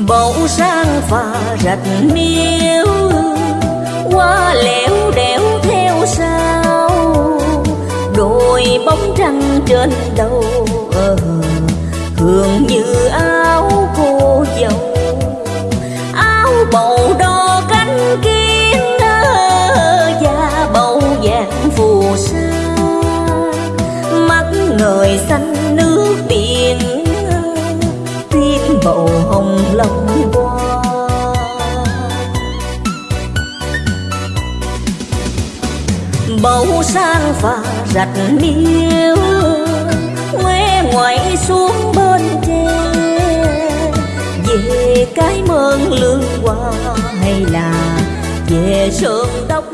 bầu sang phà rạch miếu qua lẻo đẻo theo sao, đôi bóng trăng trên đầu ờ, hương như áo cô dâu. Áo bầu đo cánh kiến ờ, da bầu vàng phù sa. Mắt người xanh bầu sang phà giặt miêu quê ngoại xuống bên tre. Về cái mơn lương qua hay là về sơn tóc